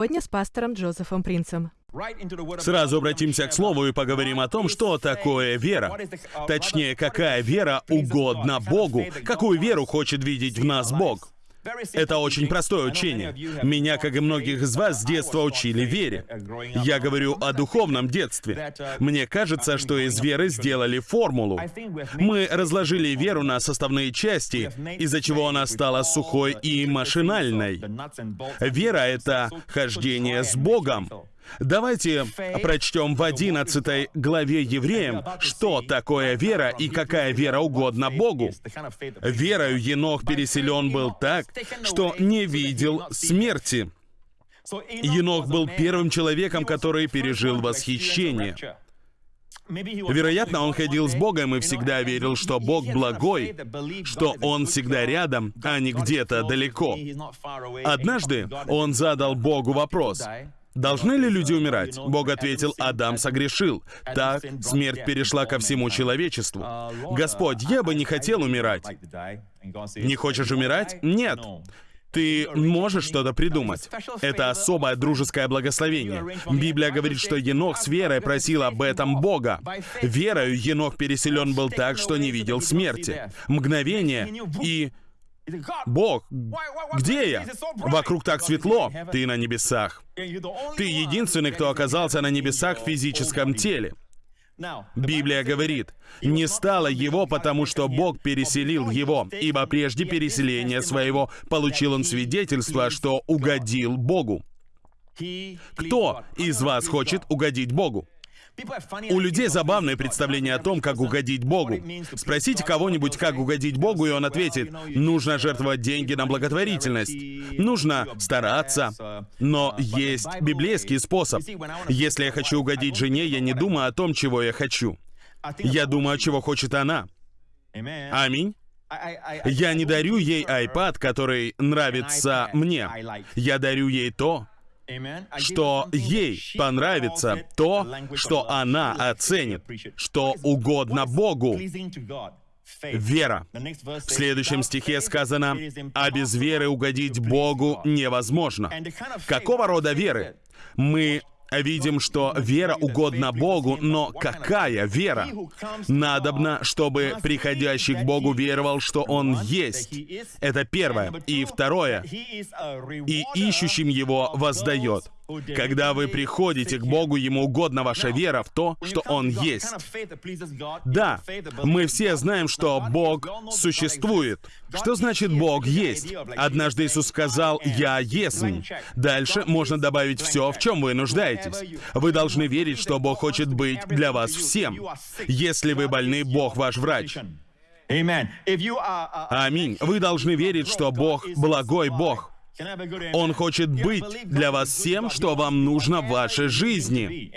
Сегодня с пастором Джозефом Принцем. Сразу обратимся к слову и поговорим о том, что такое вера. Точнее, какая вера угодна Богу, какую веру хочет видеть в нас Бог. Это очень простое учение. Меня, как и многих из вас, с детства учили вере. Я говорю о духовном детстве. Мне кажется, что из веры сделали формулу. Мы разложили веру на составные части, из-за чего она стала сухой и машинальной. Вера — это хождение с Богом. Давайте прочтем в 11 главе Евреям, что такое вера и какая вера угодна Богу. Верою Енох переселен был так, что не видел смерти. Енох был первым человеком, который пережил восхищение. Вероятно, он ходил с Богом и всегда верил, что Бог благой, что Он всегда рядом, а не где-то далеко. Однажды он задал Богу вопрос, Должны ли люди умирать? Бог ответил, Адам согрешил. Так смерть перешла ко всему человечеству. Господь, я бы не хотел умирать. Не хочешь умирать? Нет. Ты можешь что-то придумать. Это особое дружеское благословение. Библия говорит, что Енох с верой просил об этом Бога. Верою Енох переселен был так, что не видел смерти. Мгновение и... Бог, где я? Вокруг так светло, ты на небесах. Ты единственный, кто оказался на небесах в физическом теле. Библия говорит, «Не стало его, потому что Бог переселил его, ибо прежде переселения своего получил он свидетельство, что угодил Богу». Кто из вас хочет угодить Богу? У людей забавное представление о том, как угодить Богу. Спросите кого-нибудь, как угодить Богу, и он ответит, нужно жертвовать деньги на благотворительность, нужно стараться. Но есть библейский способ. Если я хочу угодить жене, я не думаю о том, чего я хочу. Я думаю, чего хочет она. Аминь. Я не дарю ей iPad, который нравится мне. Я дарю ей то, что ей понравится то, что она оценит, что угодно Богу. Вера. В следующем стихе сказано, «А без веры угодить Богу невозможно». Какого рода веры? Мы видим, что вера угодна Богу, но какая вера? Надобно, чтобы приходящий к Богу веровал, что Он есть. Это первое. И второе. И ищущим Его воздает. Когда вы приходите к Богу, Ему угодна ваша вера в то, что Он есть. Да, мы все знаем, что Бог существует. Что значит Бог есть? Однажды Иисус сказал «Я есть». Дальше можно добавить все, в чем вы нуждаетесь. Вы должны верить, что Бог хочет быть для вас всем. Если вы больны, Бог ваш врач. Аминь. Вы должны верить, что Бог — благой Бог. Он хочет быть для вас всем, что вам нужно в вашей жизни.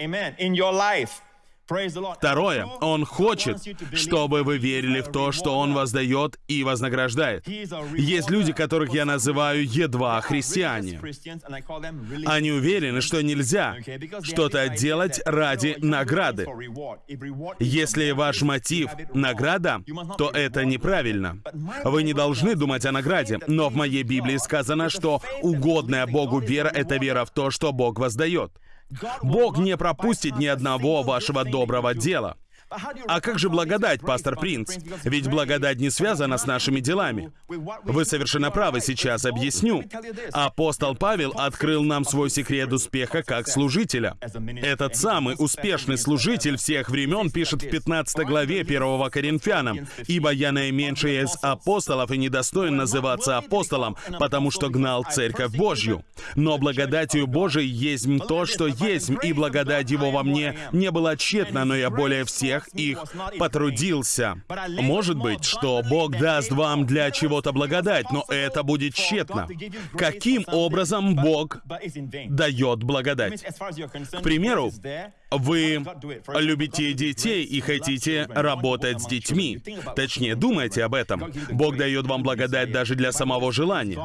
Второе, Он хочет, чтобы вы верили в то, что Он воздает и вознаграждает. Есть люди, которых я называю едва христиане. Они уверены, что нельзя что-то делать ради награды. Если ваш мотив — награда, то это неправильно. Вы не должны думать о награде, но в моей Библии сказано, что угодная Богу вера — это вера в то, что Бог воздает. Бог не пропустит ни одного вашего доброго дела. А как же благодать, пастор Принц? Ведь благодать не связана с нашими делами. Вы совершенно правы, сейчас объясню. Апостол Павел открыл нам свой секрет успеха как служителя. Этот самый успешный служитель всех времен пишет в 15 главе 1 Коринфянам, «Ибо я наименьший из апостолов и недостоин называться апостолом, потому что гнал церковь Божью. Но благодатью Божией есть то, что есть, и благодать Его во мне не была тщетна, но я более всех всех их потрудился. Может быть, что Бог даст вам для чего-то благодать, но это будет тщетно. Каким образом Бог дает благодать? К примеру, вы любите детей и хотите работать с детьми. Точнее, думайте об этом. Бог дает вам благодать даже для самого желания.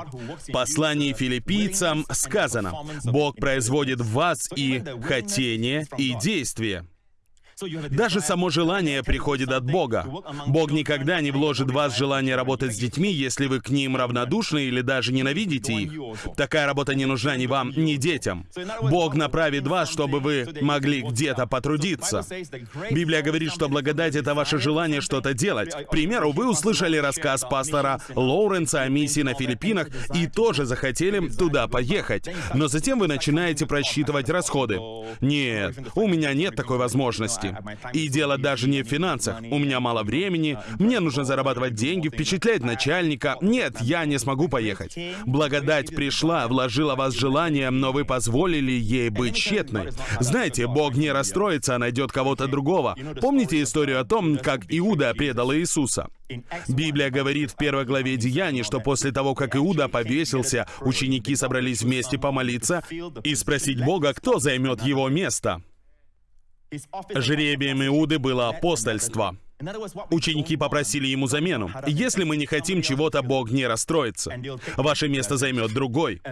В послании филиппийцам сказано, Бог производит в вас и хотение, и действие. Даже само желание приходит от Бога. Бог никогда не вложит в вас желание работать с детьми, если вы к ним равнодушны или даже ненавидите их. Такая работа не нужна ни вам, ни детям. Бог направит вас, чтобы вы могли где-то потрудиться. Библия говорит, что благодать — это ваше желание что-то делать. К примеру, вы услышали рассказ пастора Лоуренса о миссии на Филиппинах и тоже захотели туда поехать. Но затем вы начинаете просчитывать расходы. Нет, у меня нет такой возможности. И дело даже не в финансах. У меня мало времени, мне нужно зарабатывать деньги, впечатлять начальника. Нет, я не смогу поехать. Благодать пришла, вложила вас желание, но вы позволили ей быть тщетной. Знаете, Бог не расстроится, а найдет кого-то другого. Помните историю о том, как Иуда предал Иисуса? Библия говорит в первой главе Деяний, что после того, как Иуда повесился, ученики собрались вместе помолиться и спросить Бога, кто займет его место. Жребием Иуды было апостольство. Ученики попросили ему замену. Если мы не хотим чего-то, Бог не расстроится. Ваше место займет другой.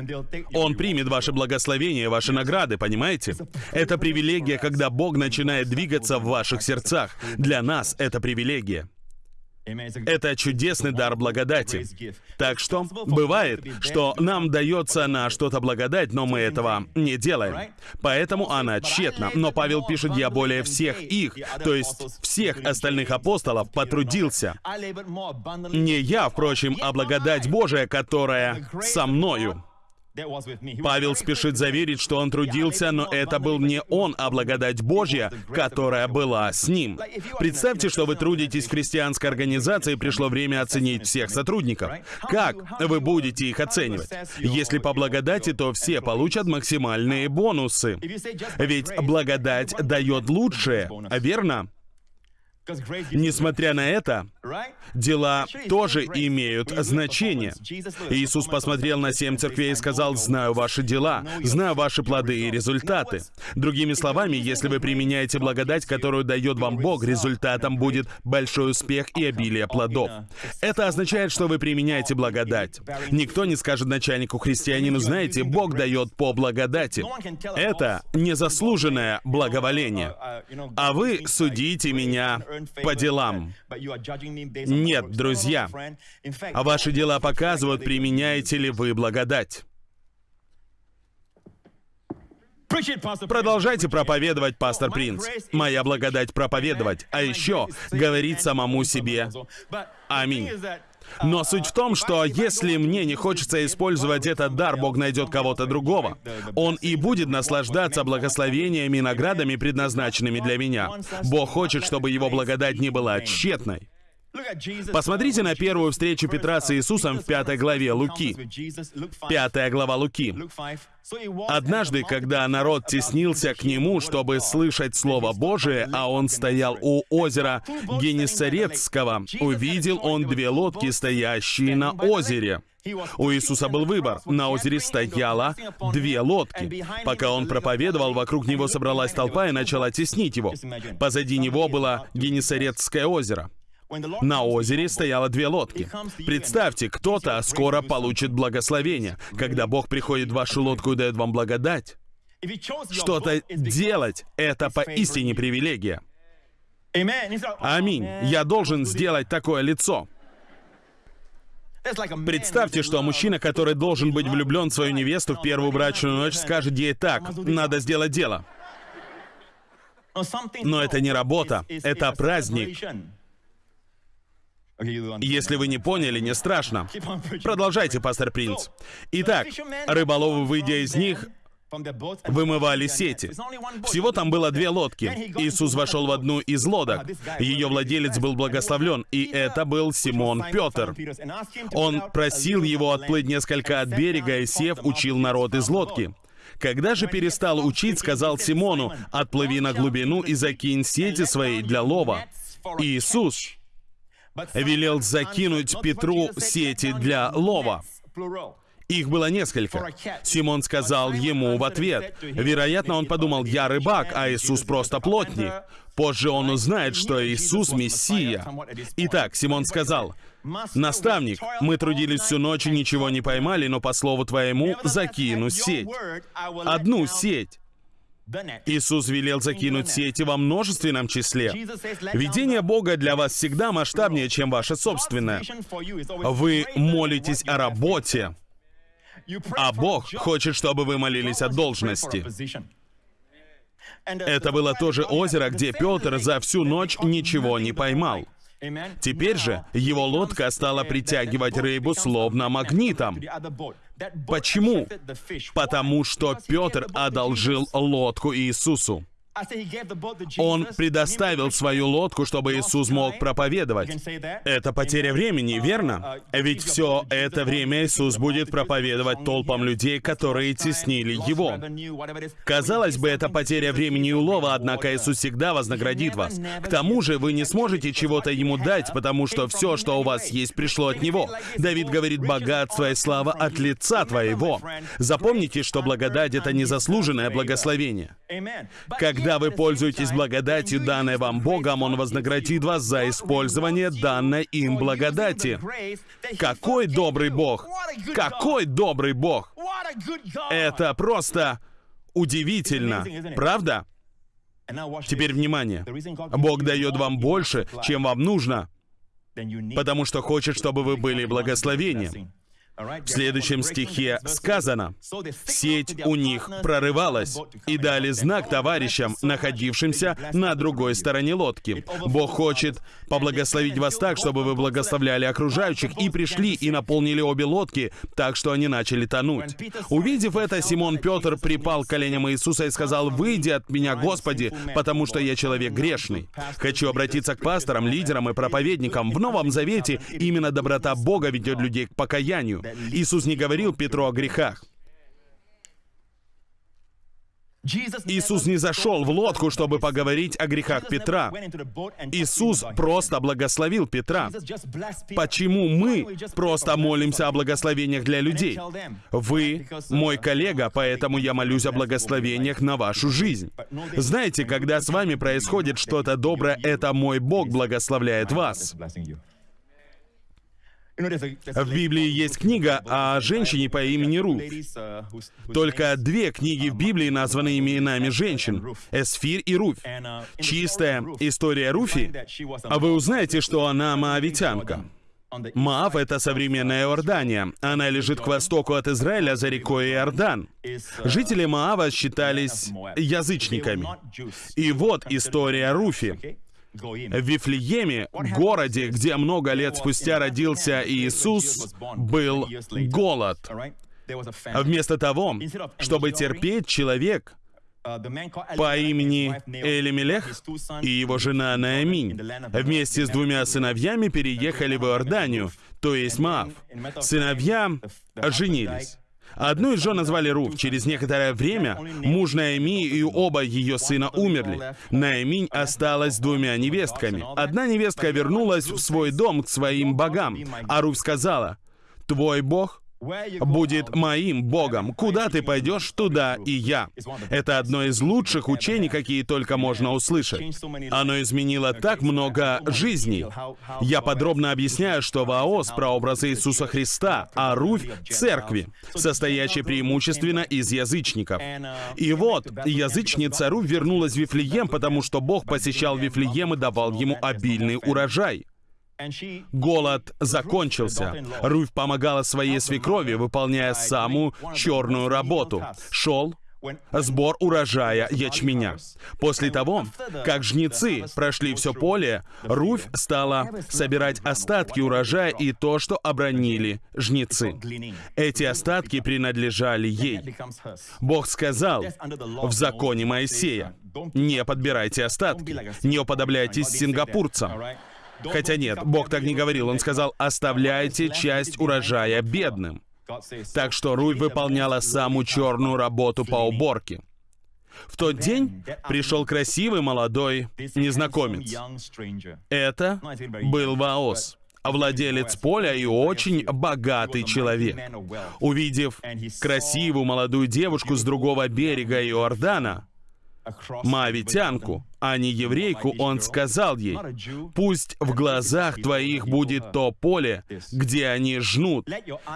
Он примет ваше благословение, ваши награды, понимаете? Это привилегия, когда Бог начинает двигаться в ваших сердцах. Для нас это привилегия. Это чудесный дар благодати. Так что бывает, что нам дается на что-то благодать, но мы этого не делаем. Поэтому она тщетна. Но Павел пишет, я более всех их, то есть всех остальных апостолов, потрудился. Не я, впрочем, а благодать Божия, которая со мною. Павел спешит заверить, что он трудился, но это был не он, а благодать Божья, которая была с ним. Представьте, что вы трудитесь в христианской организации, и пришло время оценить всех сотрудников. Как вы будете их оценивать? Если по благодати, то все получат максимальные бонусы. Ведь благодать дает лучшее, верно? Несмотря на это, дела тоже имеют значение. Иисус посмотрел на семь церквей и сказал, «Знаю ваши дела, знаю ваши плоды и результаты». Другими словами, если вы применяете благодать, которую дает вам Бог, результатом будет большой успех и обилие плодов. Это означает, что вы применяете благодать. Никто не скажет начальнику христианину, знаете, Бог дает по благодати. Это незаслуженное благоволение. А вы судите меня по делам. Нет, друзья. А ваши дела показывают, применяете ли вы благодать. Продолжайте проповедовать, пастор Принц. Моя благодать проповедовать, а еще говорить самому себе. Аминь. Но суть в том, что если мне не хочется использовать этот дар, Бог найдет кого-то другого. Он и будет наслаждаться благословениями и наградами, предназначенными для меня. Бог хочет, чтобы его благодать не была тщетной. Посмотрите на первую встречу Петра с Иисусом в пятой главе Луки. Пятая глава Луки. Однажды, когда народ теснился к нему, чтобы слышать Слово Божие, а он стоял у озера Генесарецкого, увидел он две лодки, стоящие на озере. У Иисуса был выбор. На озере стояло две лодки. Пока он проповедовал, вокруг него собралась толпа и начала теснить его. Позади него было Генесарецкое озеро. На озере стояло две лодки. Представьте, кто-то скоро получит благословение. Когда Бог приходит в вашу лодку и дает вам благодать, что-то делать — это поистине привилегия. Аминь. Я должен сделать такое лицо. Представьте, что мужчина, который должен быть влюблен в свою невесту в первую брачную ночь, скажет ей так, надо сделать дело. Но это не работа, это праздник. Если вы не поняли, не страшно. Продолжайте, пастор Принц. Итак, рыболовы, выйдя из них, вымывали сети. Всего там было две лодки. Иисус вошел в одну из лодок. Ее владелец был благословлен, и это был Симон Петр. Он просил его отплыть несколько от берега, и сев, учил народ из лодки. Когда же перестал учить, сказал Симону, «Отплыви на глубину и закинь сети свои для лова». Иисус велел закинуть Петру сети для лова. Их было несколько. Симон сказал ему в ответ. Вероятно, он подумал, я рыбак, а Иисус просто плотник. Позже он узнает, что Иисус — Мессия. Итак, Симон сказал, «Наставник, мы трудились всю ночь и ничего не поймали, но по слову твоему закину сеть. Одну сеть». Иисус велел закинуть сети во множественном числе. Видение Бога для вас всегда масштабнее, чем ваше собственное. Вы молитесь о работе, а Бог хочет, чтобы вы молились о должности. Это было то же озеро, где Петр за всю ночь ничего не поймал. Теперь же его лодка стала притягивать рыбу словно магнитом. Почему? Потому что Петр одолжил лодку Иисусу. Он предоставил свою лодку, чтобы Иисус мог проповедовать. Это потеря времени, верно? Ведь все это время Иисус будет проповедовать толпам людей, которые теснили Его. Казалось бы, это потеря времени и улова, однако Иисус всегда вознаградит вас. К тому же вы не сможете чего-то Ему дать, потому что все, что у вас есть, пришло от Него. Давид говорит, богатство и слава от лица Твоего. Запомните, что благодать — это незаслуженное благословение. Когда когда вы пользуетесь благодатью, данной вам Богом, Он вознаградит вас за использование данной им благодати. Какой добрый Бог! Какой добрый Бог! Это просто удивительно, правда? Теперь внимание. Бог дает вам больше, чем вам нужно, потому что хочет, чтобы вы были благословением. В следующем стихе сказано, «Сеть у них прорывалась, и дали знак товарищам, находившимся на другой стороне лодки. Бог хочет поблагословить вас так, чтобы вы благословляли окружающих, и пришли и наполнили обе лодки, так что они начали тонуть. Увидев это, Симон Петр припал к коленям Иисуса и сказал, «Выйди от меня, Господи, потому что я человек грешный». Хочу обратиться к пасторам, лидерам и проповедникам. В Новом Завете именно доброта Бога ведет людей к покаянию. Иисус не говорил Петру о грехах. Иисус не зашел в лодку, чтобы поговорить о грехах Петра. Иисус просто благословил Петра. Почему мы просто молимся о благословениях для людей? Вы мой коллега, поэтому я молюсь о благословениях на вашу жизнь. Знаете, когда с вами происходит что-то доброе, это мой Бог благословляет вас. В Библии есть книга о женщине по имени Руф. Только две книги в Библии названы именами женщин — Эсфир и Руф. Чистая история Руфи, а вы узнаете, что она маавитянка. Маав — это современная Иордания. Она лежит к востоку от Израиля за рекой Иордан. Жители Маава считались язычниками. И вот история Руфи. В Вифлееме, городе, где много лет спустя родился Иисус, был голод. Вместо того, чтобы терпеть, человек по имени Элимелех и его жена Нааминь вместе с двумя сыновьями переехали в Иорданию, то есть Маав. Сыновья женились. Одну из жен назвали Руф. Через некоторое время муж Наэми и оба ее сына умерли. Наэминь осталась двумя невестками. Одна невестка вернулась в свой дом к своим богам, а Руф сказала, «Твой бог будет моим Богом. Куда ты пойдешь, туда и я. Это одно из лучших учений, какие только можно услышать. Оно изменило так много жизней. Я подробно объясняю, что Ваос — прообраз Иисуса Христа, а Руфь — церкви, состоящей преимущественно из язычников. И вот, язычница Руфь вернулась в Вифлеем, потому что Бог посещал Вифлеем и давал ему обильный урожай. Голод закончился. Руфь помогала своей свекрови, выполняя самую черную работу. Шел сбор урожая ячменя. После того, как жнецы прошли все поле, Руфь стала собирать остатки урожая и то, что обронили жнецы. Эти остатки принадлежали ей. Бог сказал в законе Моисея, «Не подбирайте остатки, не уподобляйтесь сингапурцам». Хотя нет, Бог так не говорил. Он сказал, оставляйте часть урожая бедным. Так что Руй выполняла самую черную работу по уборке. В тот день пришел красивый молодой незнакомец. Это был Ваос, владелец поля и очень богатый человек. Увидев красивую молодую девушку с другого берега Иордана, Моавитянку, а не еврейку, он сказал ей, «Пусть в глазах твоих будет то поле, где они жнут,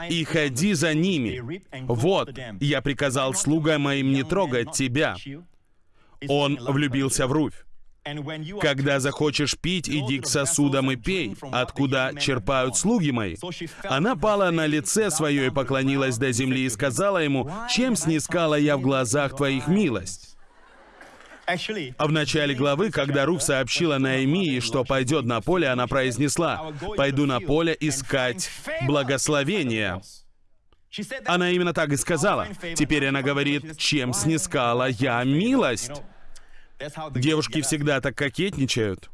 и ходи за ними. Вот, я приказал слугам моим не трогать тебя». Он влюбился в Руфь. Когда захочешь пить, иди к сосудам и пей, откуда черпают слуги мои. Она пала на лице свое и поклонилась до земли и сказала ему, чем снискала я в глазах твоих милость? В начале главы, когда Руф сообщила Наимии, что пойдет на поле, она произнесла, «Пойду на поле искать благословения». Она именно так и сказала. Теперь она говорит, «Чем снискала я милость?» Девушки всегда так кокетничают.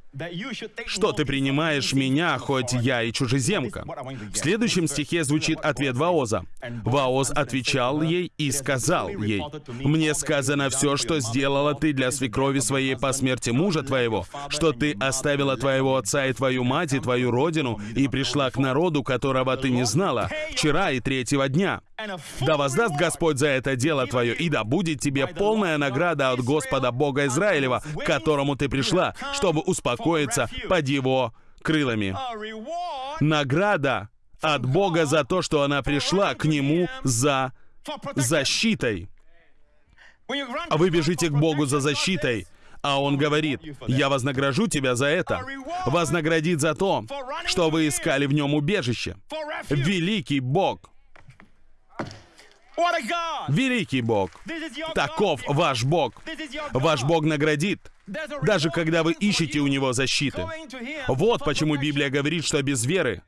Что ты принимаешь меня, хоть я и чужеземка? В следующем стихе звучит ответ Ваоза. Ваоз отвечал ей и сказал ей, «Мне сказано все, что сделала ты для свекрови своей по смерти мужа твоего, что ты оставила твоего отца и твою мать и твою родину и пришла к народу, которого ты не знала, вчера и третьего дня. Да воздаст Господь за это дело твое, и да будет тебе полная награда от Господа Бога Израилева, к которому ты пришла, чтобы успокоить успокоиться под его крылами. Награда от Бога за то, что она пришла к Нему за защитой. Вы бежите к Богу за защитой, а Он говорит, «Я вознагражу тебя за это». Вознаградит за то, что вы искали в Нем убежище. Великий Бог. Великий Бог. Таков ваш Бог. Ваш Бог наградит даже когда вы ищете у Него защиты. Вот почему Библия говорит, что без веры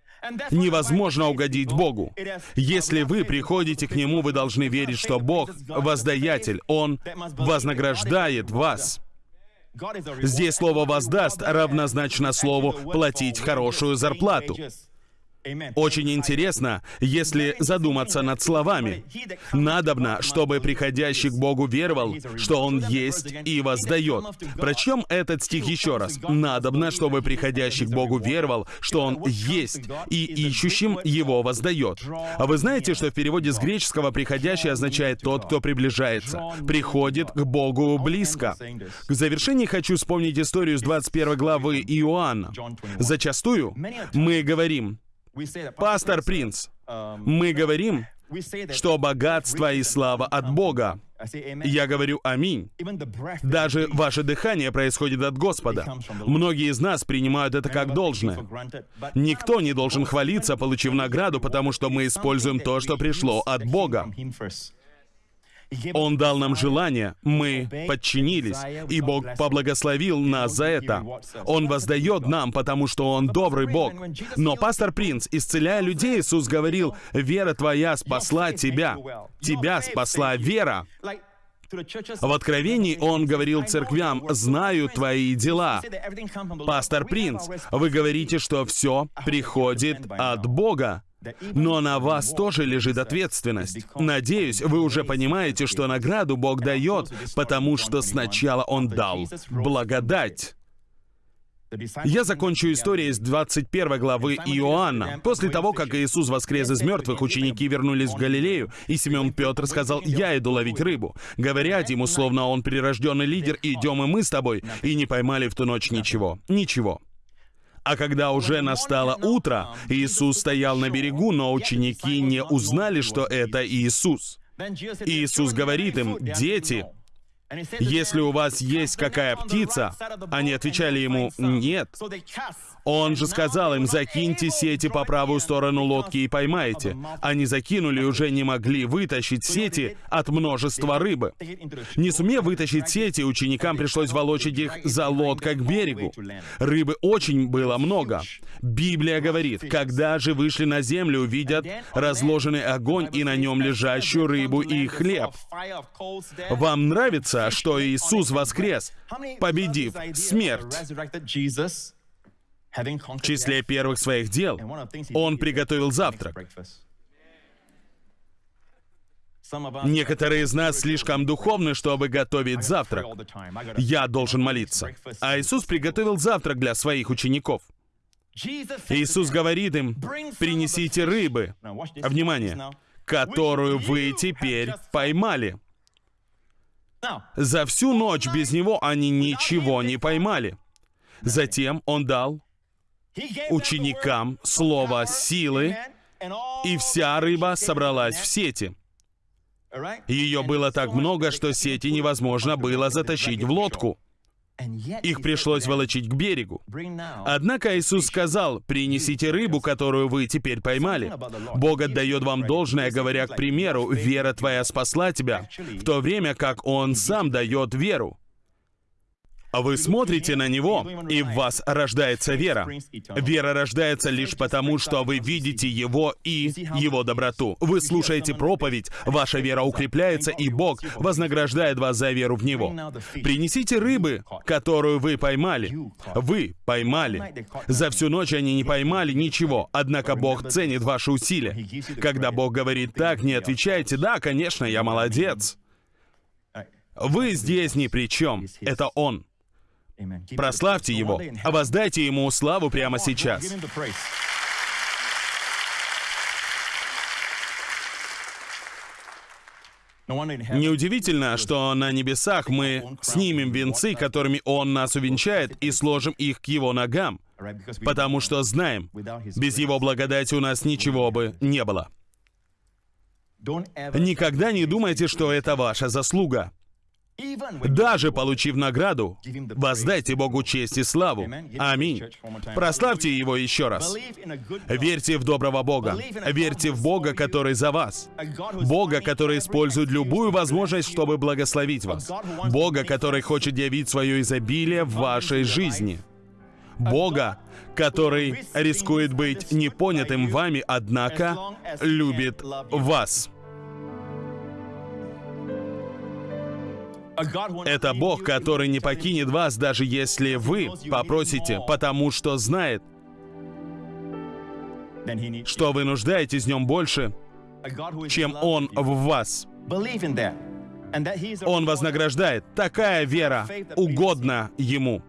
невозможно угодить Богу. Если вы приходите к Нему, вы должны верить, что Бог — воздаятель, Он вознаграждает вас. Здесь слово «воздаст» равнозначно слову «платить хорошую зарплату». Очень интересно, если задуматься над словами. Надобно, чтобы приходящий к Богу веровал, что Он есть и воздает. Прочем этот стих еще раз. Надобно, чтобы приходящий к Богу веровал, что Он есть и ищущим Его воздает. А вы знаете, что в переводе с греческого «приходящий» означает «тот, кто приближается», приходит к Богу близко. К завершении хочу вспомнить историю с 21 главы Иоанна. Зачастую мы говорим, Пастор Принц, мы говорим, что богатство и слава от Бога. Я говорю «Аминь». Даже ваше дыхание происходит от Господа. Многие из нас принимают это как должное. Никто не должен хвалиться, получив награду, потому что мы используем то, что пришло от Бога. Он дал нам желание, мы подчинились, и Бог поблагословил нас за это. Он воздает нам, потому что Он добрый Бог. Но пастор Принц, исцеляя людей, Иисус говорил, «Вера твоя спасла тебя». Тебя спасла вера. В Откровении он говорил церквям, «Знаю твои дела». Пастор Принц, вы говорите, что все приходит от Бога. Но на вас тоже лежит ответственность. Надеюсь, вы уже понимаете, что награду Бог дает, потому что сначала Он дал благодать. Я закончу историей с 21 главы Иоанна. После того, как Иисус воскрес из мертвых, ученики вернулись в Галилею, и Симеон Петр сказал, «Я иду ловить рыбу». Говорят ему, словно он прирожденный лидер, «Идем и мы с тобой», и не поймали в ту ночь ничего. Ничего. А когда уже настало утро, Иисус стоял на берегу, но ученики не узнали, что это Иисус. Иисус говорит им, «Дети, если у вас есть какая птица, они отвечали ему, нет. Он же сказал им, закиньте сети по правую сторону лодки и поймайте. Они закинули и уже не могли вытащить сети от множества рыбы. Не сумев вытащить сети, ученикам пришлось волочить их за лодкой к берегу. Рыбы очень было много. Библия говорит, когда же вышли на землю, увидят разложенный огонь и на нем лежащую рыбу и хлеб. Вам нравится, что Иисус воскрес, победив смерть? В числе первых своих дел он приготовил завтрак. Некоторые из нас слишком духовны, чтобы готовить завтрак. Я должен молиться. А Иисус приготовил завтрак для своих учеников. Иисус говорит им, принесите рыбы, внимание, которую вы теперь поймали. За всю ночь без него они ничего не поймали. Затем он дал ученикам слово силы, и вся рыба собралась в сети. Ее было так много, что сети невозможно было затащить в лодку. Их пришлось волочить к берегу. Однако Иисус сказал, «Принесите рыбу, которую вы теперь поймали». Бог отдает вам должное, говоря, к примеру, «Вера твоя спасла тебя», в то время как Он сам дает веру. А Вы смотрите на Него, и в вас рождается вера. Вера рождается лишь потому, что вы видите Его и Его доброту. Вы слушаете проповедь, ваша вера укрепляется, и Бог вознаграждает вас за веру в Него. Принесите рыбы, которую вы поймали. Вы поймали. За всю ночь они не поймали ничего, однако Бог ценит ваши усилия. Когда Бог говорит так, не отвечайте, да, конечно, я молодец. Вы здесь ни при чем. Это Он. Прославьте Его, а воздайте Ему славу прямо сейчас. Неудивительно, что на небесах мы снимем венцы, которыми Он нас увенчает, и сложим их к Его ногам, потому что знаем, без Его благодати у нас ничего бы не было. Никогда не думайте, что это ваша заслуга. Даже получив награду, воздайте Богу честь и славу. Аминь. Прославьте Его еще раз. Верьте в доброго Бога. Верьте в Бога, который за вас. Бога, который использует любую возможность, чтобы благословить вас. Бога, который хочет явить свое изобилие в вашей жизни. Бога, который рискует быть непонятым вами, однако любит вас. Это Бог, который не покинет вас, даже если вы попросите, потому что знает, что вы нуждаетесь в нем больше, чем Он в вас. Он вознаграждает. Такая вера угодна Ему.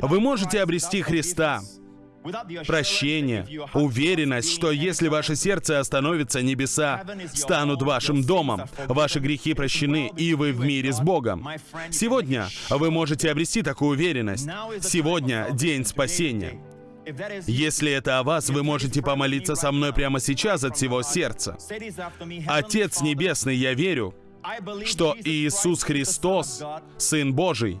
Вы можете обрести Христа, прощение, уверенность, что если ваше сердце остановится, небеса станут вашим домом, ваши грехи прощены, и вы в мире с Богом. Сегодня вы можете обрести такую уверенность. Сегодня день спасения. Если это о вас, вы можете помолиться со мной прямо сейчас от всего сердца. Отец Небесный, я верю, что Иисус Христос, Сын Божий,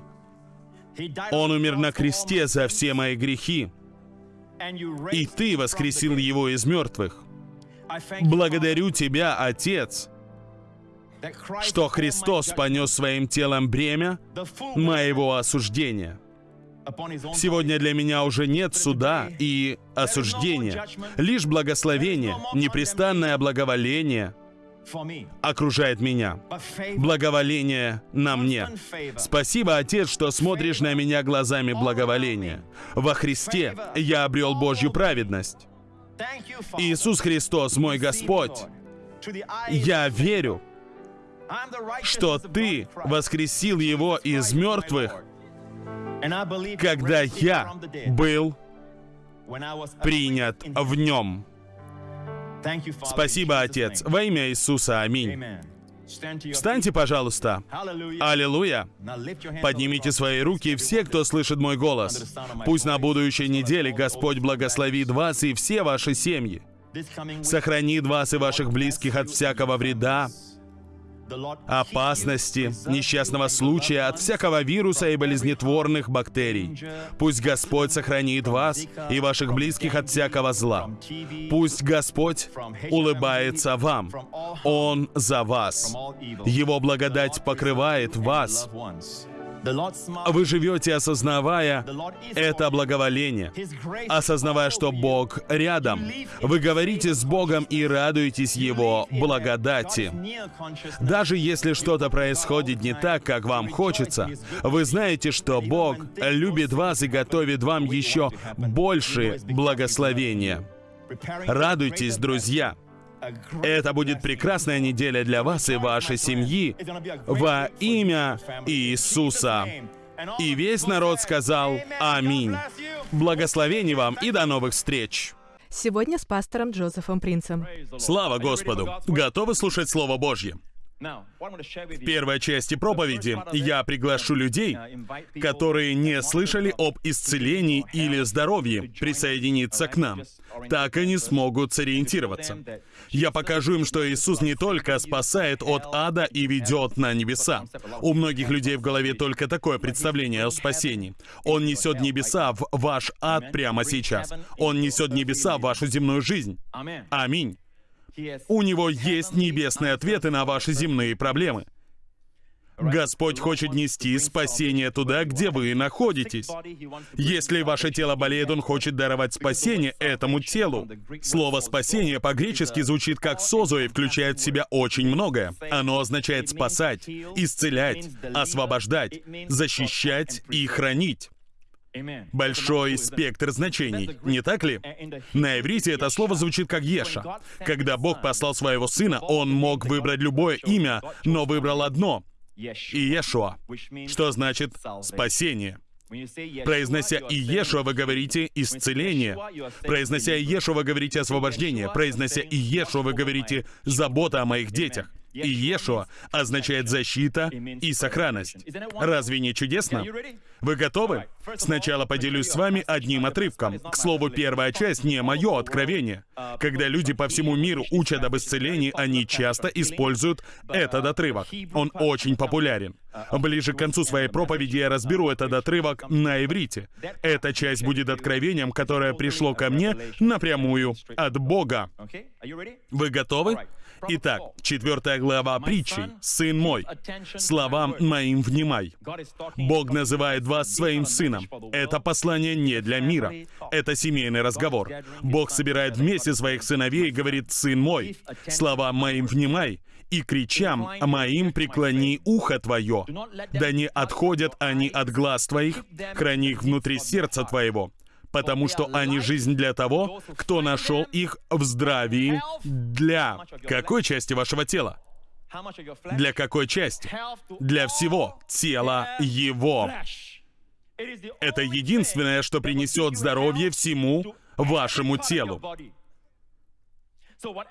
Он умер на кресте за все мои грехи, и Ты воскресил его из мертвых. Благодарю Тебя, Отец, что Христос понес своим телом бремя моего осуждения. Сегодня для меня уже нет суда и осуждения, лишь благословение, непрестанное благоволение — окружает меня. Благоволение на мне. Спасибо, Отец, что смотришь на меня глазами благоволения. Во Христе я обрел Божью праведность. Иисус Христос, мой Господь, я верю, что Ты воскресил Его из мертвых, когда я был принят в Нем. Спасибо, Отец. Во имя Иисуса. Аминь. Встаньте, пожалуйста. Аллилуйя. Поднимите свои руки, все, кто слышит мой голос. Пусть на будущей неделе Господь благословит вас и все ваши семьи. Сохранит вас и ваших близких от всякого вреда, опасности, несчастного случая, от всякого вируса и болезнетворных бактерий. Пусть Господь сохранит вас и ваших близких от всякого зла. Пусть Господь улыбается вам. Он за вас. Его благодать покрывает вас. Вы живете, осознавая это благоволение, осознавая, что Бог рядом. Вы говорите с Богом и радуетесь Его благодати. Даже если что-то происходит не так, как вам хочется, вы знаете, что Бог любит вас и готовит вам еще больше благословения. Радуйтесь, друзья! Это будет прекрасная неделя для вас и вашей семьи во имя Иисуса. И весь народ сказал «Аминь». Благословений вам и до новых встреч! Сегодня с пастором Джозефом Принцем. Слава Господу! Готовы слушать Слово Божье? В первой части проповеди я приглашу людей, которые не слышали об исцелении или здоровье, присоединиться к нам. Так они смогут сориентироваться. Я покажу им, что Иисус не только спасает от ада и ведет на небеса. У многих людей в голове только такое представление о спасении. Он несет небеса в ваш ад прямо сейчас. Он несет небеса в вашу земную жизнь. Аминь. У него есть небесные ответы на ваши земные проблемы. Господь хочет нести спасение туда, где вы находитесь. Если ваше тело болеет, Он хочет даровать спасение этому телу. Слово «спасение» по-гречески звучит как «созо» и включает в себя очень многое. Оно означает спасать, исцелять, освобождать, защищать и хранить. Большой спектр значений, не так ли? На иврите это слово звучит как Еша. Когда Бог послал своего сына, он мог выбрать любое имя, но выбрал одно — Иешуа, что значит «спасение». Произнося Иешуа, вы говорите «исцеление». Произнося Иешуа, вы говорите «освобождение». Произнося Иешуа, вы говорите «забота о моих детях». И Иешуа означает защита и сохранность. Разве не чудесно? Вы готовы? Сначала поделюсь с вами одним отрывком. К слову, первая часть не мое откровение. Когда люди по всему миру учат об исцелении, они часто используют этот отрывок. Он очень популярен. Ближе к концу своей проповеди я разберу этот отрывок на иврите. Эта часть будет откровением, которое пришло ко мне напрямую от Бога. Вы готовы? Итак, четвертая глава притчи. «Сын мой, словам моим внимай». Бог называет вас своим сыном. Это послание не для мира. Это семейный разговор. Бог собирает вместе своих сыновей и говорит, «Сын мой, словам моим внимай, и кричам моим преклони ухо твое, да не отходят они от глаз твоих, храни их внутри сердца твоего, потому что они жизнь для того, кто нашел их в здравии для какой части вашего тела? Для какой части? Для всего тела его. Это единственное, что принесет здоровье всему вашему телу.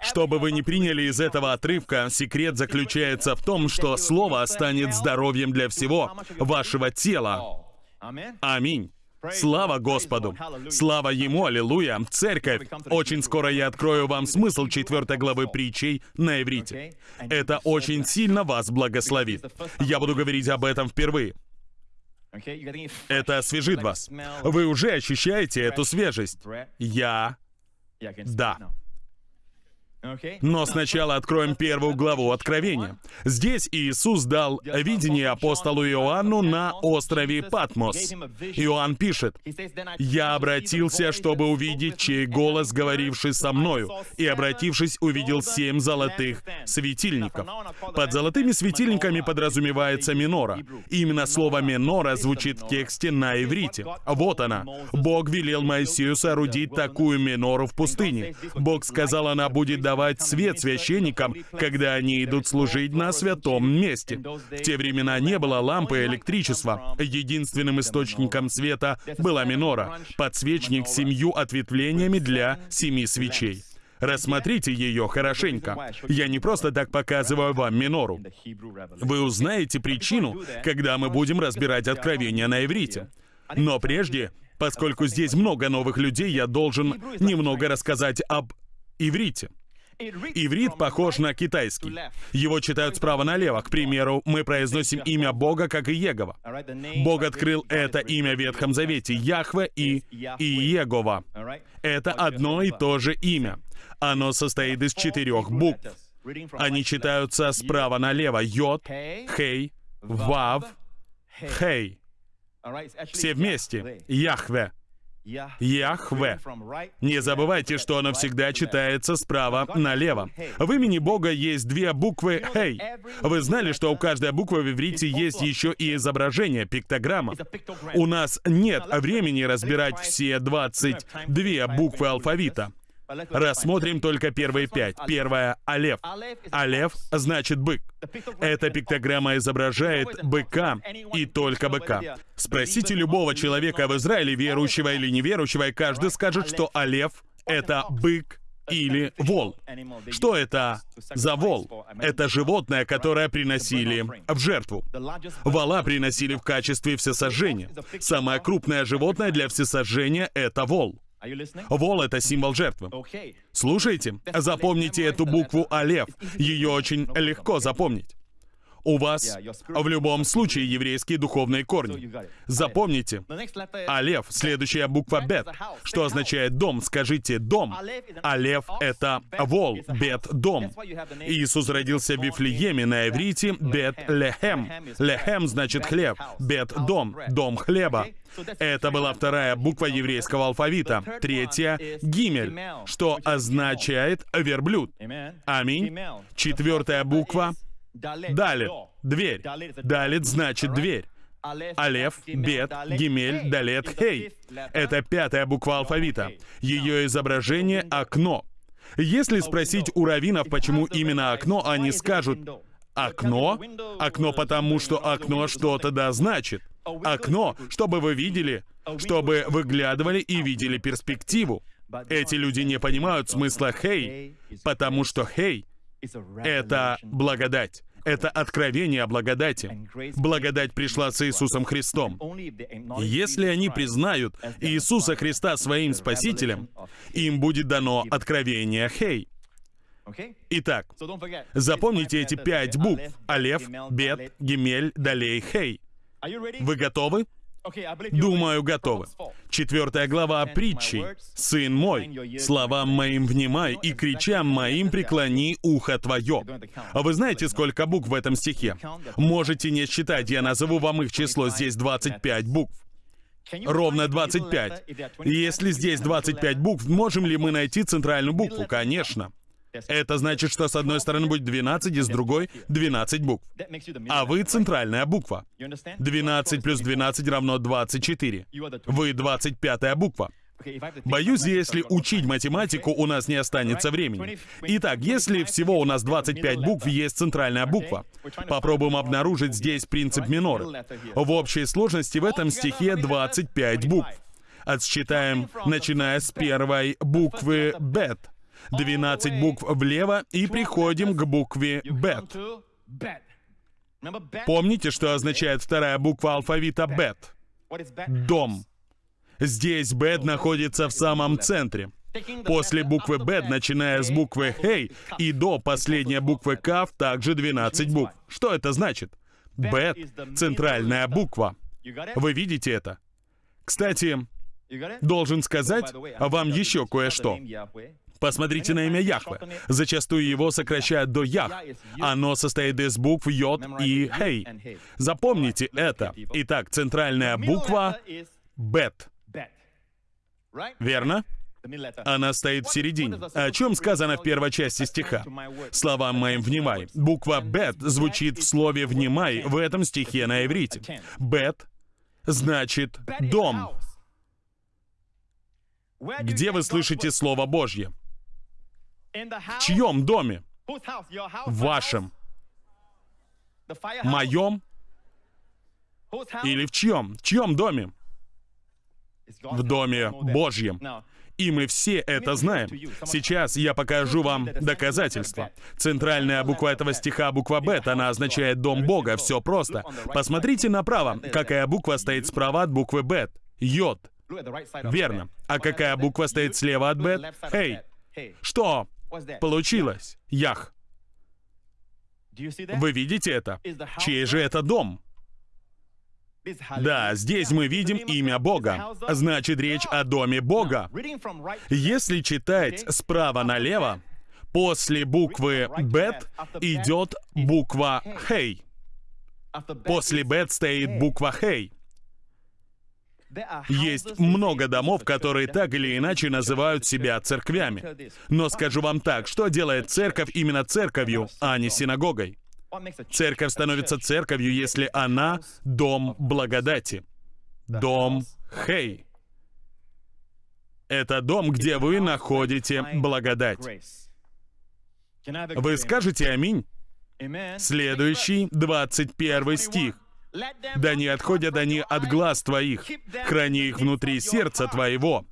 Что бы вы ни приняли из этого отрывка, секрет заключается в том, что Слово станет здоровьем для всего вашего тела. Аминь. Слава Господу! Слава Ему, аллилуйя! Церковь! Очень скоро я открою вам смысл четвертой главы притчей на иврите. Это очень сильно вас благословит. Я буду говорить об этом впервые. Это освежит вас. Вы уже ощущаете эту свежесть. Я... Да. Но сначала откроем первую главу Откровения. Здесь Иисус дал видение апостолу Иоанну на острове Патмос. Иоанн пишет, «Я обратился, чтобы увидеть, чей голос, говоривший со мною, и, обратившись, увидел семь золотых светильников». Под золотыми светильниками подразумевается минора. Именно слово «минора» звучит в тексте на иврите. Вот она. Бог велел Моисею соорудить такую минору в пустыне. Бог сказал, она будет давать свет священникам, когда они идут служить на святом месте. В те времена не было лампы и электричества. Единственным источником света была минора, подсвечник с семью ответвлениями для семи свечей. Рассмотрите ее хорошенько. Я не просто так показываю вам минору. Вы узнаете причину, когда мы будем разбирать откровения на иврите. Но прежде, поскольку здесь много новых людей, я должен немного рассказать об иврите. Иврит похож на китайский. Его читают справа налево. К примеру, мы произносим имя Бога, как и Егова. Бог открыл это имя в Ветхом Завете, Яхве и Иегова. Это одно и то же имя. Оно состоит из четырех букв. Они читаются справа налево. Йод, Хей, Вав, Хей. Все вместе. Яхве. Яхве. Не забывайте, что оно всегда читается справа налево. В имени Бога есть две буквы «Хей». Вы знали, что у каждой буквы в иврите есть еще и изображение, пиктограмма? У нас нет времени разбирать все 22 буквы алфавита. Рассмотрим только первые пять. Первая — Алев. Алев значит «бык». Эта пиктограмма изображает быка и только быка. Спросите любого человека в Израиле, верующего или неверующего, и каждый скажет, что Алев — это бык или вол. Что это за вол? Это животное, которое приносили в жертву. Вола приносили в качестве всесожжения. Самое крупное животное для всесожжения — это вол. Вол — это символ жертвы. Слушайте, запомните эту букву «Алев». Ее очень легко запомнить. У вас в любом случае еврейские духовные корни. Запомните. Алев, следующая буква Бет, что означает дом. Скажите дом. Алев — это вол, Бет — дом. Иисус родился в Вифлееме на иврите. Бет Лехем. Лехем значит хлеб, Бет — дом, дом хлеба. Это была вторая буква еврейского алфавита. Третья — гимель, что означает верблюд. Аминь. Четвертая буква Далит. Дверь. Далит значит дверь. Алеф, Бет, Гимель, Далет, Хей. Это пятая буква алфавита. Ее изображение — окно. Если спросить у раввинов, почему именно окно, они скажут «Окно? Окно потому, что окно что-то да значит. Окно, чтобы вы видели, чтобы выглядывали и видели перспективу. Эти люди не понимают смысла «хей», потому что «хей» — это благодать. Это откровение о благодати. Благодать пришла с Иисусом Христом. Если они признают Иисуса Христа своим Спасителем, им будет дано откровение «Хей». Итак, запомните эти пять букв. Алеф, Бет, Гемель, Далей, Хей. Вы готовы? Думаю, готовы. Четвертая глава притчи. «Сын мой, словам моим внимай, и кричам моим преклони ухо твое». А вы знаете, сколько букв в этом стихе? Можете не считать, я назову вам их число, здесь 25 букв. Ровно 25. Если здесь 25 букв, можем ли мы найти центральную букву? Конечно. Это значит, что с одной стороны будет 12, и с другой 12 букв. А вы центральная буква. 12 плюс 12 равно 24. Вы 25 буква. Боюсь, если учить математику, у нас не останется времени. Итак, если всего у нас 25 букв, есть центральная буква. Попробуем обнаружить здесь принцип минора. В общей сложности в этом стихе 25 букв. Отсчитаем, начиная с первой буквы «бет». 12 букв влево и приходим к букве «бет». Помните, что означает вторая буква алфавита «бет»? Дом. Здесь «бет» находится в самом центре. После буквы «бет», начиная с буквы «хей» и до последней буквы «кав», также 12 букв. Что это значит? «Бет» — центральная буква. Вы видите это? Кстати, должен сказать вам еще кое-что. Посмотрите на имя Яхве. Зачастую его сокращают до Ях. Оно состоит из букв Йод и Хей. Запомните это. Итак, центральная буква Бет. Верно? Она стоит в середине. О чем сказано в первой части стиха? Словам моим «внимай». Буква «бет» звучит в слове «внимай» в этом стихе на иврите. «Бет» значит «дом». Где вы слышите Слово Божье? В чьем доме? В вашем. Моем? Или в чьем? В чьем доме? В доме Божьем. И мы все это знаем. Сейчас я покажу вам доказательства. Центральная буква этого стиха, буква «Бет», она означает «дом Бога». Все просто. Посмотрите направо. Какая буква стоит справа от буквы «Бет»? «Йод». Верно. А какая буква стоит слева от «Бет»? «Хей». Что Получилось. Ях. Вы видите это? Чей же это дом? Да, здесь мы видим имя Бога. Значит, речь о доме Бога. Если читать справа налево, после буквы «бет» идет буква «хей». После «бет» стоит буква «хей». Есть много домов, которые так или иначе называют себя церквями. Но скажу вам так, что делает церковь именно церковью, а не синагогой? Церковь становится церковью, если она дом благодати. Дом Хей. Это дом, где вы находите благодать. Вы скажете аминь? Следующий, 21 стих. Да не отходят они от глаз твоих, храни их внутри сердца твоего.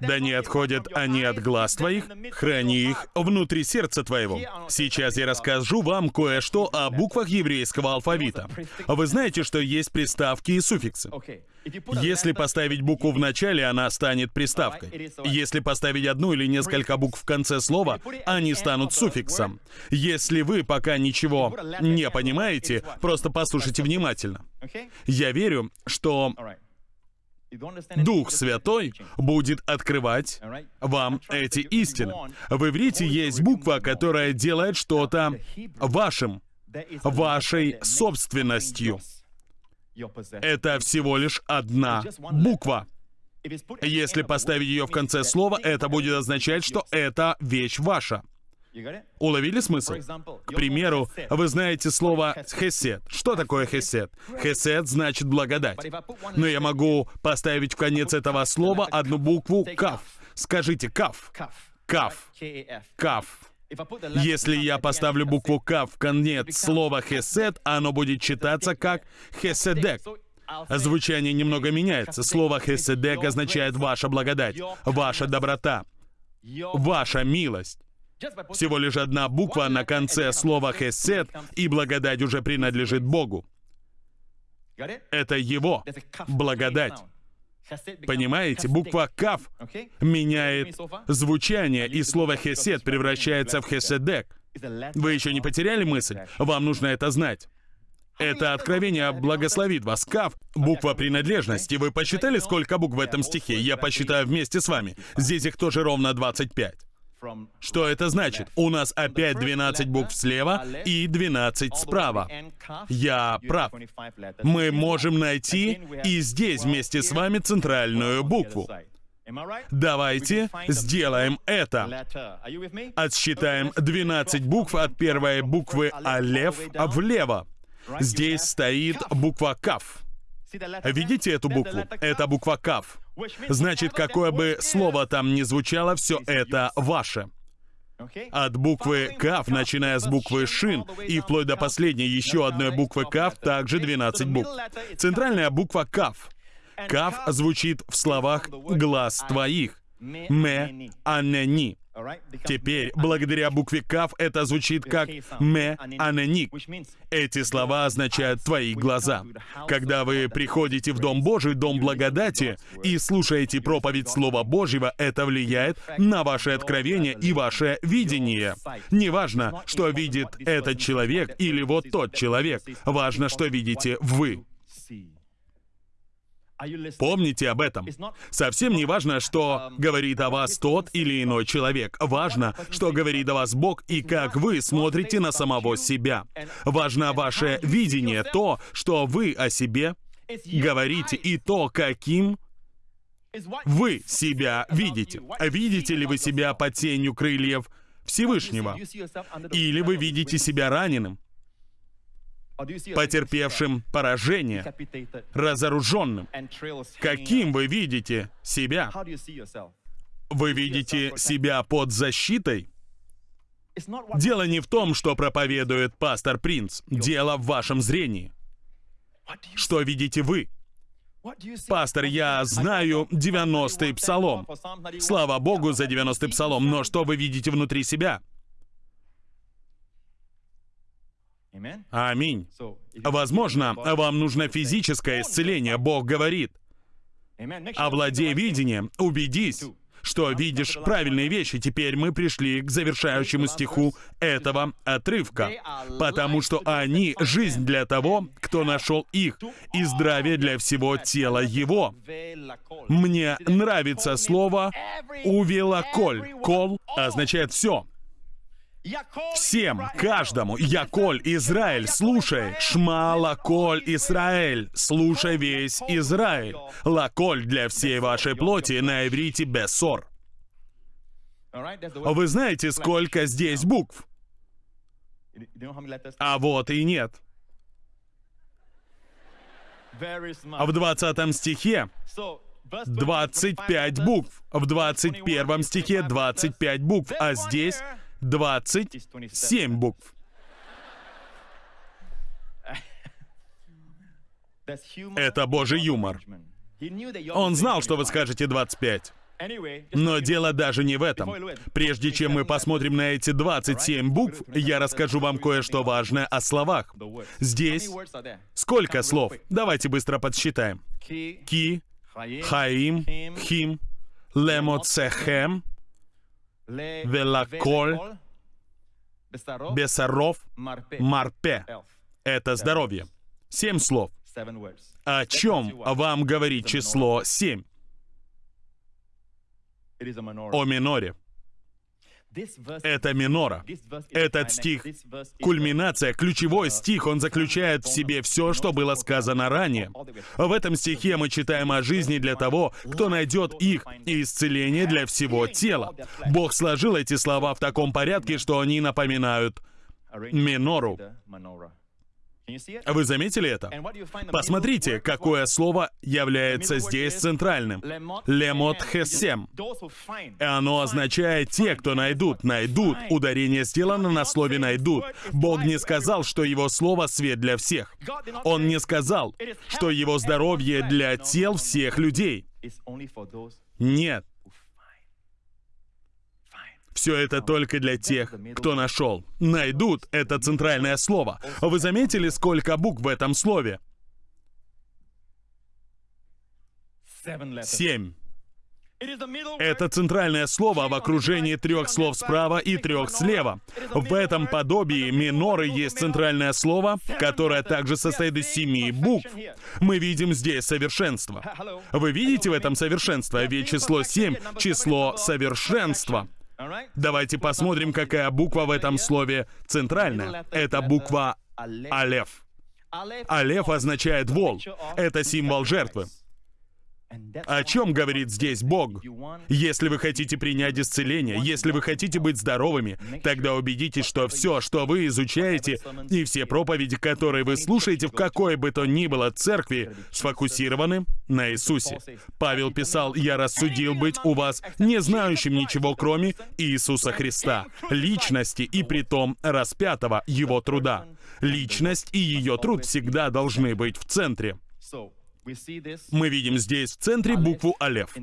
Да не отходят они от глаз твоих, храни их внутри сердца твоего. Сейчас я расскажу вам кое-что о буквах еврейского алфавита. Вы знаете, что есть приставки и суффиксы. Если поставить букву в начале, она станет приставкой. Если поставить одну или несколько букв в конце слова, они станут суффиксом. Если вы пока ничего не понимаете, просто послушайте внимательно. Я верю, что Дух Святой будет открывать вам эти истины. В иврите есть буква, которая делает что-то вашим, вашей собственностью. Это всего лишь одна буква. Если поставить ее в конце слова, это будет означать, что это вещь ваша. Уловили смысл? К примеру, вы знаете слово «хесед». Что такое «хесед»? «Хесед» значит «благодать». Но я могу поставить в конец этого слова одну букву «каф». Скажите «каф». «Каф». «Каф». Если я поставлю букву «каф» в конец слова «хесед», оно будет читаться как «хеседек». Звучание немного меняется. Слово «хеседек» означает «ваша благодать», «ваша доброта», «ваша милость». Всего лишь одна буква на конце слова «хесед», и благодать уже принадлежит Богу. Это Его благодать. Понимаете, буква «кав» меняет звучание, и слово «хесед» превращается в «хеседек». Вы еще не потеряли мысль? Вам нужно это знать. Это откровение благословит вас. Кав — буква принадлежности. Вы посчитали, сколько букв в этом стихе? Я посчитаю вместе с вами. Здесь их тоже ровно 25. Что это значит? У нас опять 12 букв слева и 12 справа. Я прав. Мы можем найти и здесь вместе с вами центральную букву. Давайте сделаем это. Отсчитаем 12 букв от первой буквы Алеф влево. Здесь стоит буква Каф. Видите эту букву? Это буква Каф. Значит, какое бы слово там ни звучало, все это ваше. От буквы «кав», начиная с буквы «шин» и вплоть до последней еще одной буквы «кав», также 12 букв. Центральная буква «кав». «Кав» звучит в словах «глаз твоих». «Ме анени». Теперь, благодаря букве «кав», это звучит как «ме аненик». Эти слова означают «твои глаза». Когда вы приходите в Дом Божий, Дом Благодати, и слушаете проповедь Слова Божьего, это влияет на ваше откровение и ваше видение. Неважно, что видит этот человек или вот тот человек. Важно, что видите вы. Помните об этом. Совсем не важно, что говорит о вас тот или иной человек. Важно, что говорит о вас Бог и как вы смотрите на самого себя. Важно ваше видение, то, что вы о себе говорите, и то, каким вы себя видите. Видите ли вы себя под тенью крыльев Всевышнего? Или вы видите себя раненым? Потерпевшим поражение, разоруженным. Каким вы видите себя? Вы видите себя под защитой? Дело не в том, что проповедует пастор Принц. Дело в вашем зрении. Что видите вы? Пастор, я знаю 90-й псалом. Слава Богу за 90-й псалом, но что вы видите внутри себя? Аминь. Возможно, вам нужно физическое исцеление, Бог говорит. Овладей видением, убедись, что видишь правильные вещи. Теперь мы пришли к завершающему стиху этого отрывка. Потому что они — жизнь для того, кто нашел их, и здравие для всего тела его. Мне нравится слово «увелоколь». «Кол» означает «все». Всем, каждому, Яколь, Израиль, слушай, Шма, Лаколь, Израиль, слушай весь Израиль. Лаколь для всей вашей плоти на иврите Бессор. Вы знаете, сколько здесь букв? А вот и нет. В 20 стихе 25 букв. В 21 стихе 25 букв, а здесь 27 букв. Это божий юмор. Он знал, что вы скажете 25. Но дело даже не в этом. Прежде чем мы посмотрим на эти 27 букв, я расскажу вам кое-что важное о словах. Здесь сколько слов? Давайте быстро подсчитаем. Ки, Хаим, Хим, Лемоцехем, Велаколь, Бесаров, Марпе. Это здоровье. Семь слов. О чем вам говорит число семь? О миноре. Это минора. Этот стих — кульминация, ключевой стих, он заключает в себе все, что было сказано ранее. В этом стихе мы читаем о жизни для того, кто найдет их, и исцеление для всего тела. Бог сложил эти слова в таком порядке, что они напоминают минору. Вы заметили это? Посмотрите, какое слово является здесь центральным. Лемот хесем. И оно означает «те, кто найдут». Найдут. Ударение сделано на слове «найдут». Бог не сказал, что его слово — свет для всех. Он не сказал, что его здоровье для тел всех людей. Нет. Все это только для тех, кто нашел. Найдут — это центральное слово. Вы заметили, сколько букв в этом слове? Семь. Это центральное слово в окружении трех слов справа и трех слева. В этом подобии миноры есть центральное слово, которое также состоит из семи букв. Мы видим здесь совершенство. Вы видите в этом совершенство? Ведь число семь — число совершенства. Давайте посмотрим, какая буква в этом слове центральная. Это буква Алеф. Алеф означает вол. Это символ жертвы. О чем говорит здесь Бог? Если вы хотите принять исцеление, если вы хотите быть здоровыми, тогда убедитесь, что все, что вы изучаете, и все проповеди, которые вы слушаете в какой бы то ни было церкви, сфокусированы на Иисусе. Павел писал, «Я рассудил быть у вас не знающим ничего, кроме Иисуса Христа, личности и притом распятого Его труда». Личность и ее труд всегда должны быть в центре. Мы видим здесь в центре букву Алеф.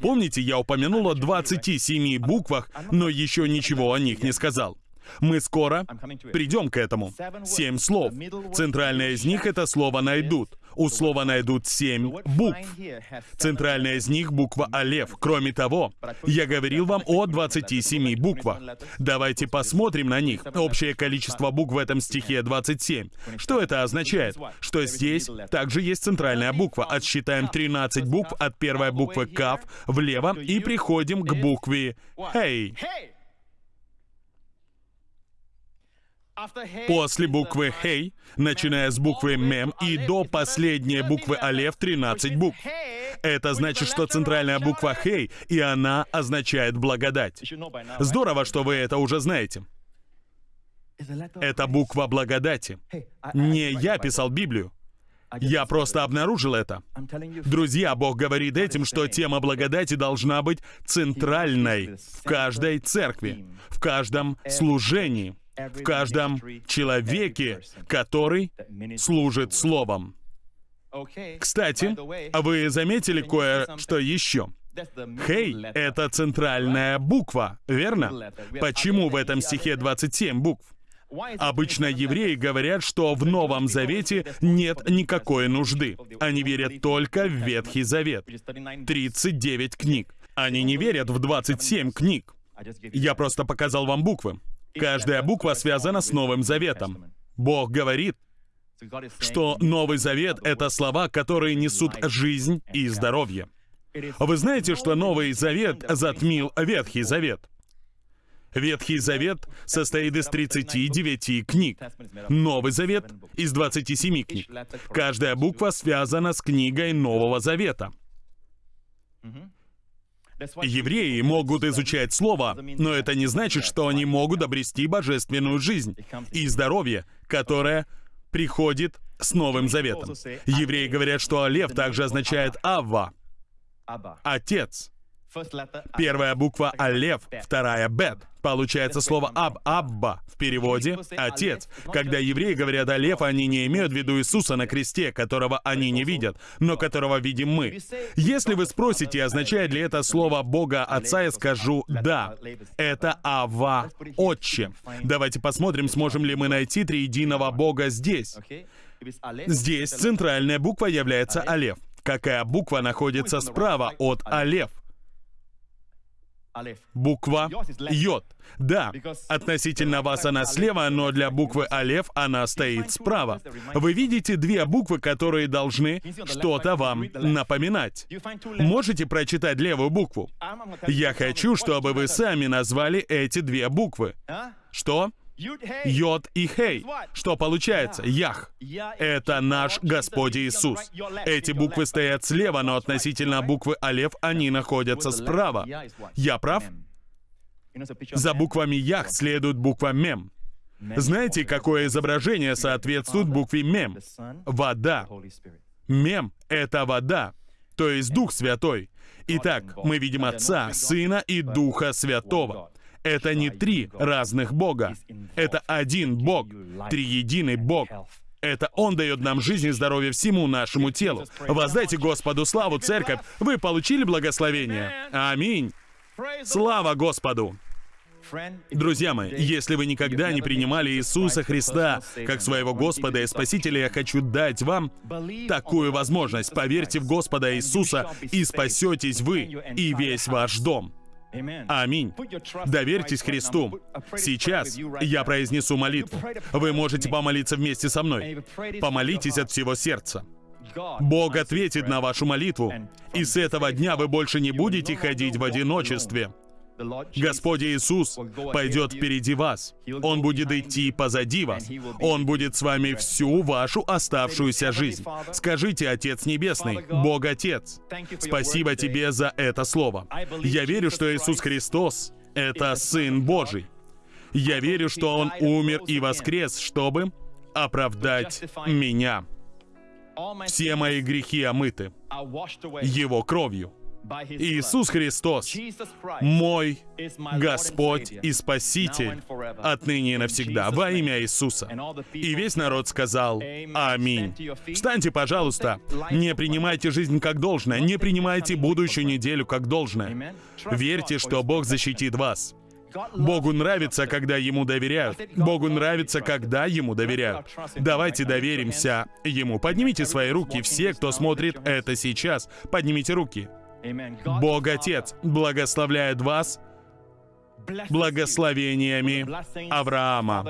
Помните, я упомянул о 27 буквах, но еще ничего о них не сказал. Мы скоро придем к этому. Семь слов. Центральное из них — это слово «найдут». У слова «найдут» семь букв. Центральная из них — буква «Алев». Кроме того, я говорил вам о 27 буквах. Давайте посмотрим на них. Общее количество букв в этом стихе 27. Что это означает? Что здесь также есть центральная буква. Отсчитаем 13 букв от первой буквы «Кав» влево и приходим к букве «Хей». После буквы «Хей», начиная с буквы «Мем» и до последней буквы «Алев» 13 букв. Это значит, что центральная буква «Хей», и она означает «благодать». Здорово, что вы это уже знаете. Это буква благодати. Не я писал Библию. Я просто обнаружил это. Друзья, Бог говорит этим, что тема благодати должна быть центральной в каждой церкви, в каждом служении в каждом человеке, который служит Словом. Кстати, вы заметили кое-что еще? Хей — это центральная буква, верно? Почему в этом стихе 27 букв? Обычно евреи говорят, что в Новом Завете нет никакой нужды. Они верят только в Ветхий Завет. 39 книг. Они не верят в 27 книг. Я просто показал вам буквы. Каждая буква связана с Новым Заветом. Бог говорит, что Новый Завет — это слова, которые несут жизнь и здоровье. Вы знаете, что Новый Завет затмил Ветхий Завет? Ветхий Завет состоит из 39 книг. Новый Завет — из 27 книг. Каждая буква связана с книгой Нового Завета. Евреи могут изучать Слово, но это не значит, что они могут обрести божественную жизнь и здоровье, которое приходит с Новым Заветом. Евреи говорят, что Алев также означает Авва, Отец. Первая буква Алев, вторая Бет. Получается слово Аб, Абба, в переводе «отец». Когда евреи говорят «Алев», они не имеют в виду Иисуса на кресте, которого они не видят, но которого видим мы. Если вы спросите, означает ли это слово Бога Отца, я скажу «да». Это Ава, Отче. Давайте посмотрим, сможем ли мы найти триединого Бога здесь. Здесь центральная буква является Алев. Какая буква находится справа от Алев? Буква Йод. Да, относительно вас она слева, но для буквы Алев она стоит справа. Вы видите две буквы, которые должны что-то вам напоминать. Можете прочитать левую букву? Я хочу, чтобы вы сами назвали эти две буквы. Что? Йод и Хей. Что получается? Ях. Это наш Господь Иисус. Эти буквы стоят слева, но относительно буквы Алев они находятся справа. Я прав? За буквами Ях следует буква Мем. Знаете, какое изображение соответствует букве Мем? Вода. Мем — это вода, то есть Дух Святой. Итак, мы видим Отца, Сына и Духа Святого. Это не три разных Бога. Это один Бог, триединый Бог. Это Он дает нам жизнь и здоровье всему нашему телу. Воздайте Господу славу, церковь. Вы получили благословение? Аминь. Слава Господу! Друзья мои, если вы никогда не принимали Иисуса Христа как своего Господа и Спасителя, я хочу дать вам такую возможность. Поверьте в Господа Иисуса, и спасетесь вы и весь ваш дом. Аминь. Доверьтесь Христу. Сейчас я произнесу молитву. Вы можете помолиться вместе со мной. Помолитесь от всего сердца. Бог ответит на вашу молитву, и с этого дня вы больше не будете ходить в одиночестве. Господь Иисус пойдет впереди вас. Он будет идти позади вас. Он будет с вами всю вашу оставшуюся жизнь. Скажите, Отец Небесный, Бог Отец, спасибо Тебе за это слово. Я верю, что Иисус Христос — это Сын Божий. Я верю, что Он умер и воскрес, чтобы оправдать меня. Все мои грехи омыты Его кровью. Иисус Христос, мой Господь и Спаситель, отныне и навсегда, во имя Иисуса. И весь народ сказал «Аминь». Встаньте, пожалуйста. Не принимайте жизнь как должное, не принимайте будущую неделю как должное. Верьте, что Бог защитит вас. Богу нравится, когда Ему доверяют. Богу нравится, когда Ему доверяют. Давайте доверимся Ему. Поднимите свои руки, все, кто смотрит это сейчас. Поднимите руки. Бог Отец благословляет вас благословениями Авраама.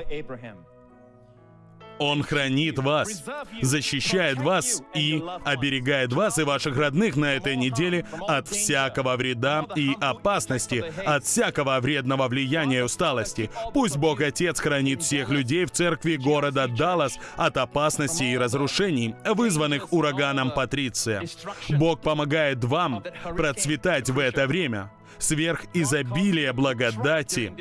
Он хранит вас, защищает вас и оберегает вас и ваших родных на этой неделе от всякого вреда и опасности, от всякого вредного влияния и усталости. Пусть Бог Отец хранит всех людей в церкви города Даллас от опасности и разрушений, вызванных ураганом Патриция. Бог помогает вам процветать в это время сверх изобилия благодати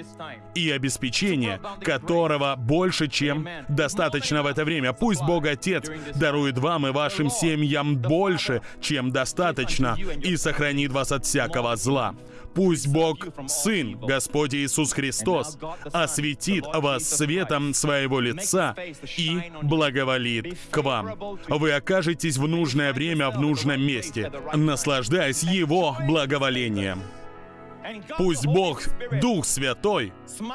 и обеспечения, которого больше, чем достаточно в это время. Пусть Бог Отец дарует вам и вашим семьям больше, чем достаточно, и сохранит вас от всякого зла. Пусть Бог Сын, Господь Иисус Христос, осветит вас светом своего лица и благоволит к вам. Вы окажетесь в нужное время в нужном месте, наслаждаясь Его благоволением. Пусть Бог, Дух Святой,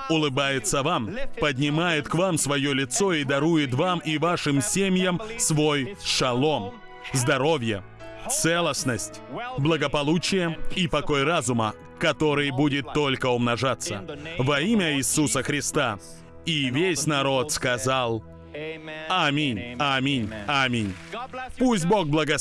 улыбается вам, поднимает к вам свое лицо и дарует вам и вашим семьям свой шалом, здоровье, целостность, благополучие и покой разума, который будет только умножаться. Во имя Иисуса Христа. И весь народ сказал Аминь, аминь, аминь. Пусть Бог благословит.